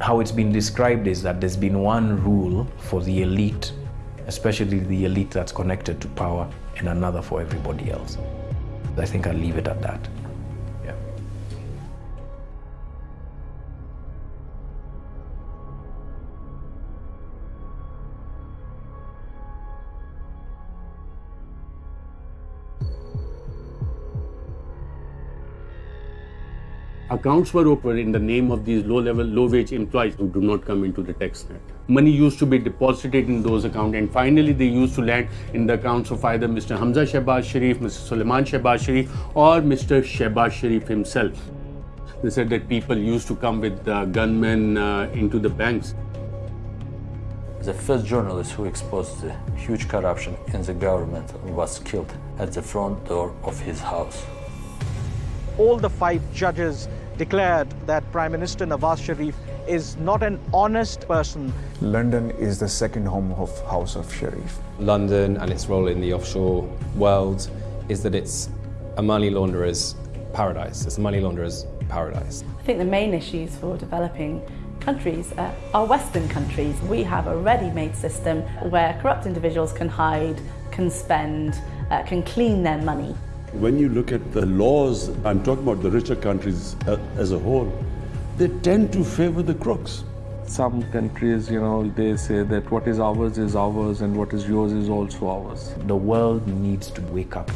how it's been described is that there's been one rule for the elite, especially the elite that's connected to power, and another for everybody else. I think I'll leave it at that. Accounts were opened in the name of these low-level, low-wage employees who do not come into the tax net. Money used to be deposited in those accounts and finally they used to land in the accounts of either Mr. Hamza Shehbaz Sharif, Mr. Suleiman Shehbaz Sharif or Mr. Shehbaz Sharif himself. They said that people used to come with uh, gunmen uh, into the banks. The first journalist who exposed the huge corruption in the government was killed at the front door of his house. All the five judges declared that Prime Minister Nawaz Sharif is not an honest person. London is the second home of House of Sharif. London and its role in the offshore world is that it's a money launderer's paradise. It's a money launderer's paradise. I think the main issues for developing countries uh, are Western countries. We have a ready-made system where corrupt individuals can hide, can spend, uh, can clean their money. When you look at the laws, I'm talking about the richer countries uh, as a whole, they tend to favor the crooks. Some countries, you know, they say that what is ours is ours and what is yours is also ours. The world needs to wake up.